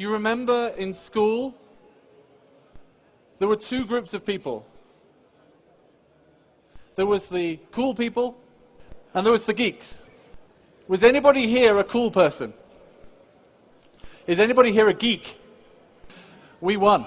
You remember in school, there were two groups of people. There was the cool people, and there was the geeks. Was anybody here a cool person? Is anybody here a geek? We won.